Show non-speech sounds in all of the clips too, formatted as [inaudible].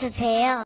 주세요.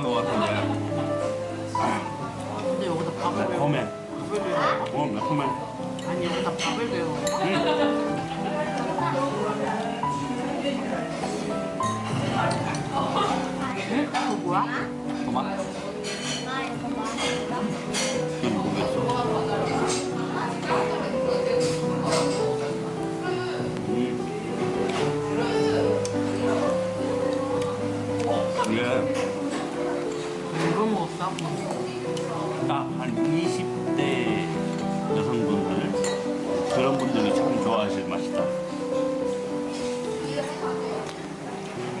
느끼한 것같 딱한 20대 여성분들 그런 분들이 참 좋아하실 맛이다.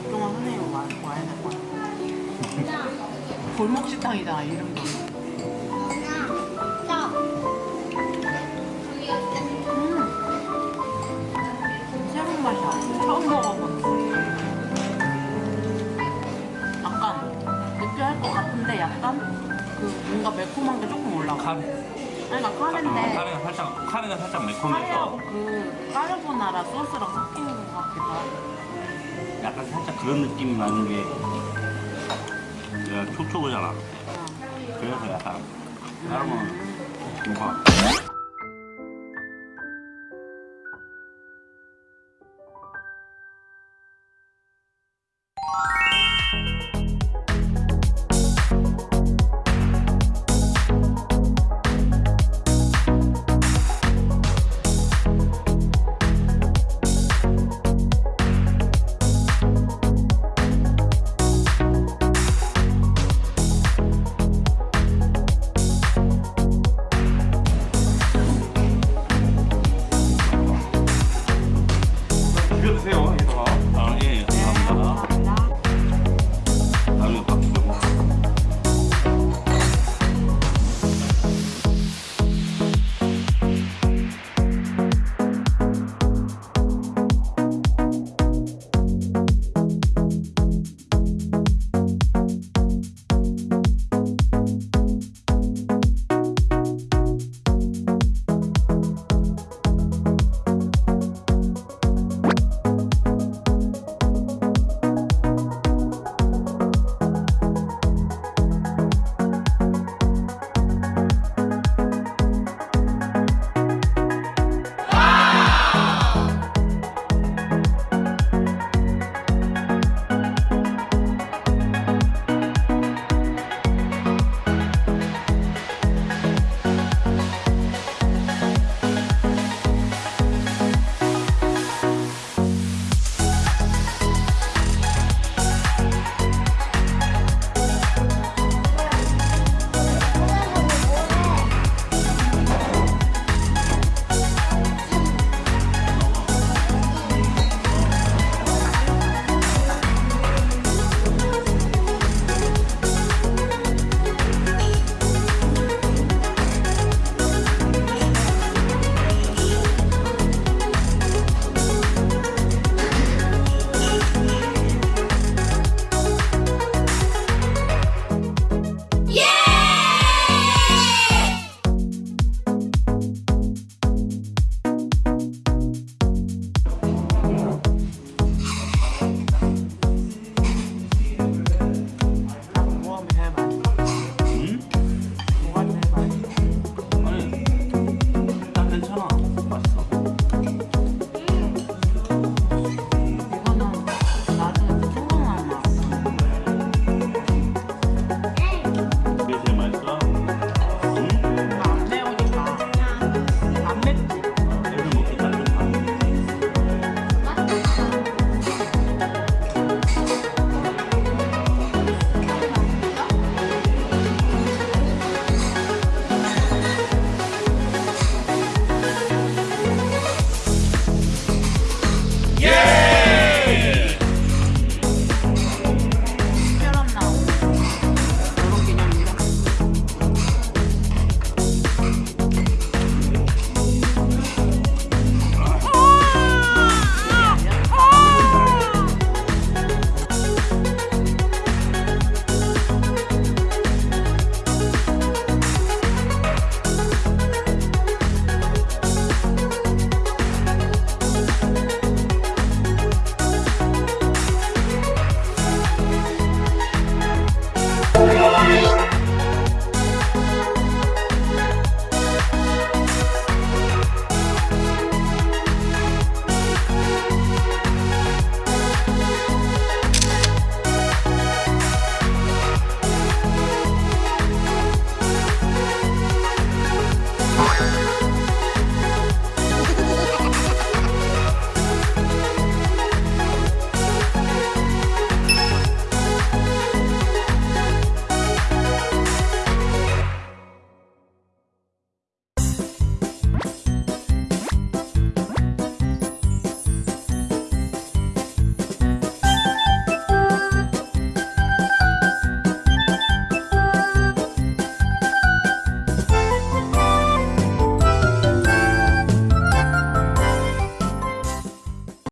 그동안 선생님 와, 와야 될것 같아. [laughs] 골목 식당이다 이름도. 카레가 살짝 매콤해서 그 까르보나라 소스랑 섞이는 것 같기도 하고. 약간 살짝 그런 느낌 나는 게 내가 촉촉하잖아. 응. 그래서 약간 건 뭔가